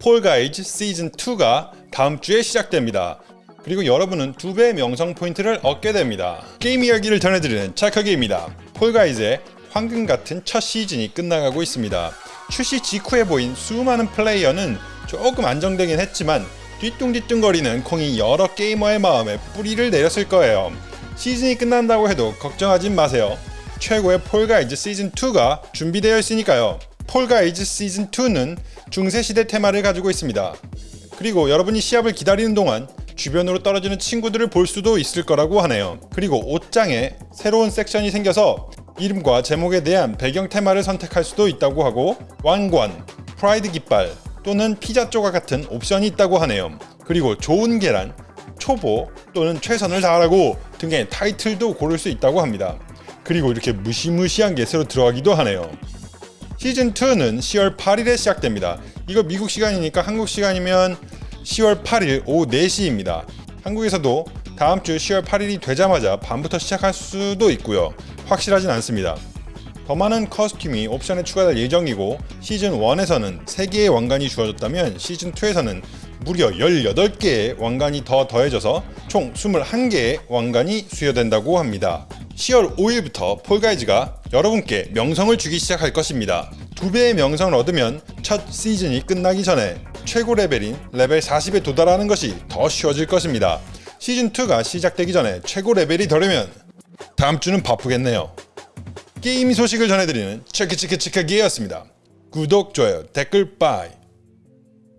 Fall Guys 시즌2가 다음 주에 시작됩니다. 그리고 여러분은 두 배의 명성 포인트를 얻게 됩니다. 게임 이야기를 전해드리는 찰카게입니다. Fall Guys의 황금 같은 첫 시즌이 끝나가고 있습니다. 출시 직후에 보인 수많은 플레이어는 조금 안정되긴 했지만 뒤뚱뒤뚱거리는 콩이 여러 게이머의 마음에 뿌리를 내렸을 거예요. 시즌이 끝난다고 해도 걱정하지 마세요. 최고의 Fall Guys 시즌2가 준비되어 있으니까요. Fall Guys 시즌2는 중세시대 테마를 가지고 있습니다. 그리고 여러분이 시합을 기다리는 동안 주변으로 떨어지는 친구들을 볼 수도 있을 거라고 하네요. 그리고 옷장에 새로운 섹션이 생겨서 이름과 제목에 대한 배경 테마를 선택할 수도 있다고 하고 왕관, 프라이드 깃발 또는 피자 조각 같은 옵션이 있다고 하네요. 그리고 좋은 계란, 초보 또는 최선을 다하라고 등의 타이틀도 고를 수 있다고 합니다. 그리고 이렇게 무시무시한 게 새로 들어가기도 하네요. 시즌2는 10월 8일에 시작됩니다. 이거 미국 시간이니까 한국 시간이면 10월 8일 오후 4시입니다. 한국에서도 다음 주 10월 8일이 되자마자 밤부터 시작할 수도 있고요. 확실하진 않습니다. 더 많은 커스튬이 옵션에 추가될 예정이고 시즌1에서는 3개의 왕관이 주어졌다면 시즌2에서는 무려 18개의 왕관이 더 더해져서 총 21개의 왕관이 수여된다고 합니다. 10월 5일부터 Fall Guys가 여러분께 명성을 주기 시작할 것입니다. 두 배의 명성을 얻으면 첫 시즌이 끝나기 전에 최고 레벨인 레벨 40에 도달하는 것이 더 쉬워질 것입니다. 시즌2가 시작되기 전에 최고 레벨이 되려면 다음 주는 바쁘겠네요. 게임 소식을 전해드리는 체크체크체크기였습니다. 구독, 좋아요, 댓글, bye